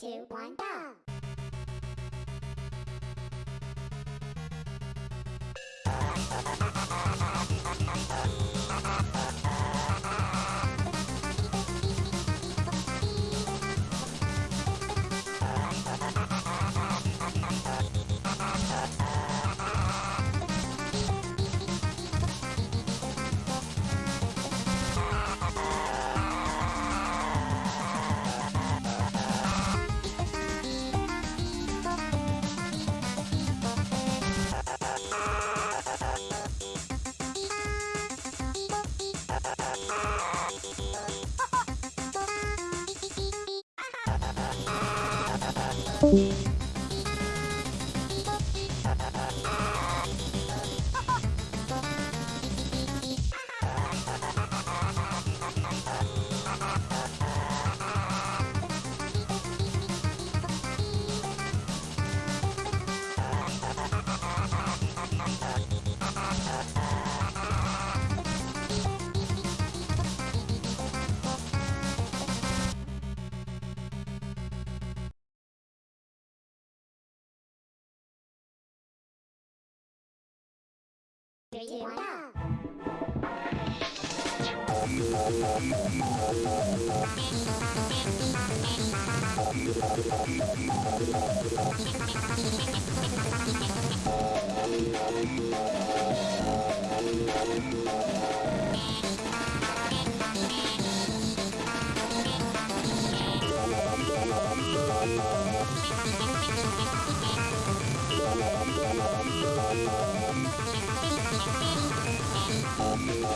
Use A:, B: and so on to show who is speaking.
A: two, one, go! Yeah. Three, two, one!